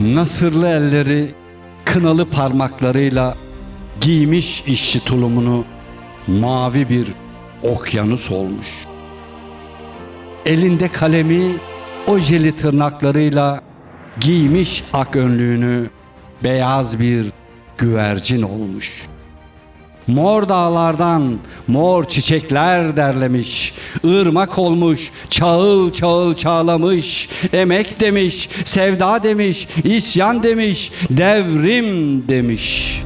Nasırlı elleri kınalı parmaklarıyla giymiş işçi tulumunu mavi bir okyanus olmuş. Elinde kalemi ojeli tırnaklarıyla giymiş ak önlüğünü beyaz bir güvercin olmuş. Mor dağlardan mor çiçekler derlemiş, ırmak olmuş, çağıl çağıl çağlamış, emek demiş, sevda demiş, isyan demiş, devrim demiş.''